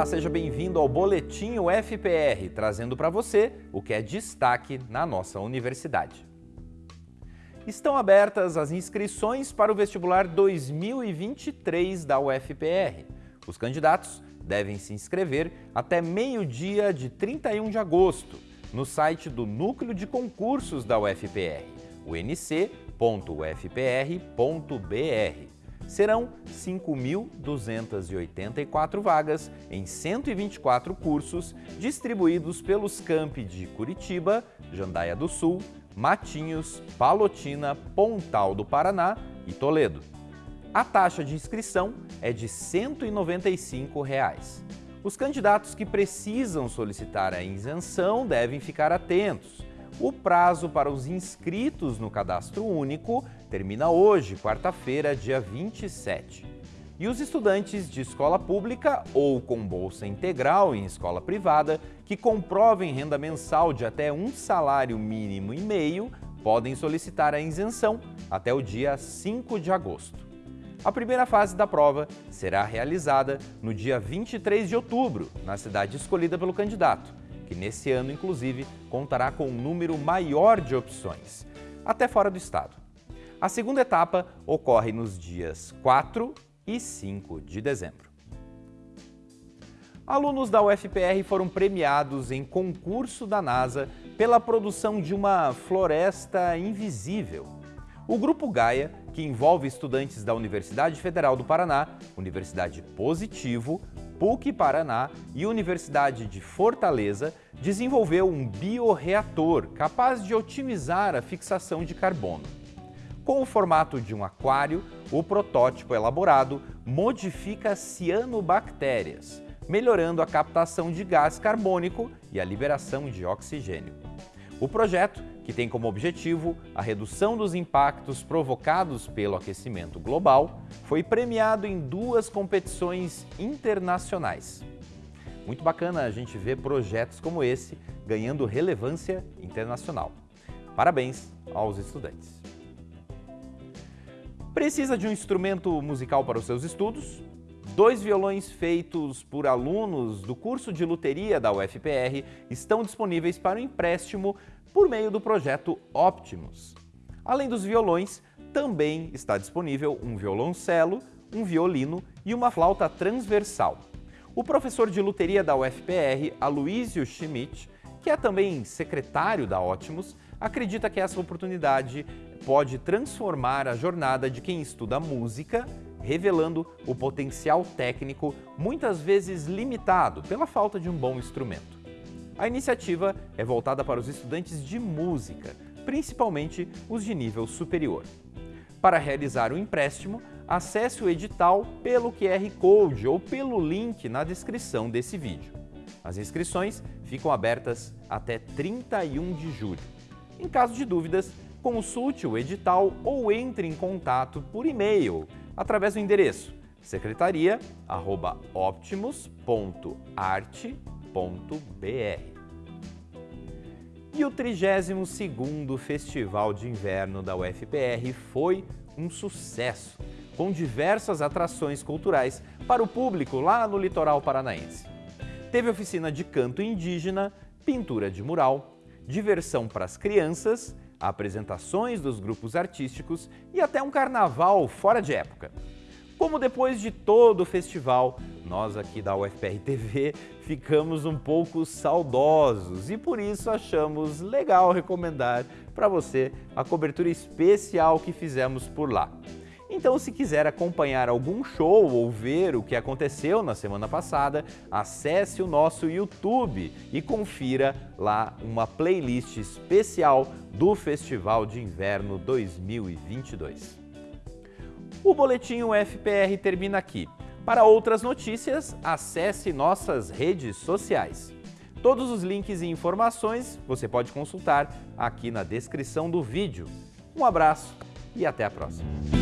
Olá, seja bem-vindo ao Boletim UFPR, trazendo para você o que é destaque na nossa universidade. Estão abertas as inscrições para o vestibular 2023 da UFPR. Os candidatos devem se inscrever até meio-dia de 31 de agosto no site do Núcleo de Concursos da UFPR, unc.ufpr.br serão 5.284 vagas em 124 cursos distribuídos pelos campi de Curitiba, Jandaia do Sul, Matinhos, Palotina, Pontal do Paraná e Toledo. A taxa de inscrição é de 195 reais. Os candidatos que precisam solicitar a isenção devem ficar atentos. O prazo para os inscritos no cadastro único termina hoje, quarta-feira, dia 27. E os estudantes de escola pública ou com bolsa integral em escola privada que comprovem renda mensal de até um salário mínimo e meio podem solicitar a isenção até o dia 5 de agosto. A primeira fase da prova será realizada no dia 23 de outubro, na cidade escolhida pelo candidato, que nesse ano, inclusive, contará com um número maior de opções, até fora do estado. A segunda etapa ocorre nos dias 4 e 5 de dezembro. Alunos da UFPR foram premiados em concurso da NASA pela produção de uma floresta invisível. O Grupo Gaia, que envolve estudantes da Universidade Federal do Paraná, Universidade Positivo, PUC Paraná e Universidade de Fortaleza, desenvolveu um bioreator capaz de otimizar a fixação de carbono. Com o formato de um aquário, o protótipo elaborado modifica cianobactérias, melhorando a captação de gás carbônico e a liberação de oxigênio. O projeto, que tem como objetivo a redução dos impactos provocados pelo aquecimento global, foi premiado em duas competições internacionais. Muito bacana a gente ver projetos como esse ganhando relevância internacional. Parabéns aos estudantes. Precisa de um instrumento musical para os seus estudos? Dois violões feitos por alunos do curso de luteria da UFPR estão disponíveis para o empréstimo por meio do projeto Optimus. Além dos violões, também está disponível um violoncelo, um violino e uma flauta transversal. O professor de luteria da UFPR, Aloysio Schmidt, que é também secretário da Optimus, acredita que essa oportunidade pode transformar a jornada de quem estuda música, revelando o potencial técnico muitas vezes limitado pela falta de um bom instrumento. A iniciativa é voltada para os estudantes de música, principalmente os de nível superior. Para realizar o empréstimo, acesse o edital pelo QR Code ou pelo link na descrição desse vídeo. As inscrições ficam abertas até 31 de julho. Em caso de dúvidas, consulte o edital ou entre em contato por e-mail através do endereço secretaria@optimus.arte.br. E o 32º Festival de Inverno da UFPR foi um sucesso, com diversas atrações culturais para o público lá no litoral paranaense. Teve oficina de canto indígena, pintura de mural, diversão para as crianças, apresentações dos grupos artísticos e até um carnaval fora de época. Como depois de todo o festival, nós aqui da UFPR TV ficamos um pouco saudosos e por isso achamos legal recomendar para você a cobertura especial que fizemos por lá. Então, se quiser acompanhar algum show ou ver o que aconteceu na semana passada, acesse o nosso YouTube e confira lá uma playlist especial do Festival de Inverno 2022. O Boletim UFPR termina aqui. Para outras notícias, acesse nossas redes sociais. Todos os links e informações você pode consultar aqui na descrição do vídeo. Um abraço e até a próxima!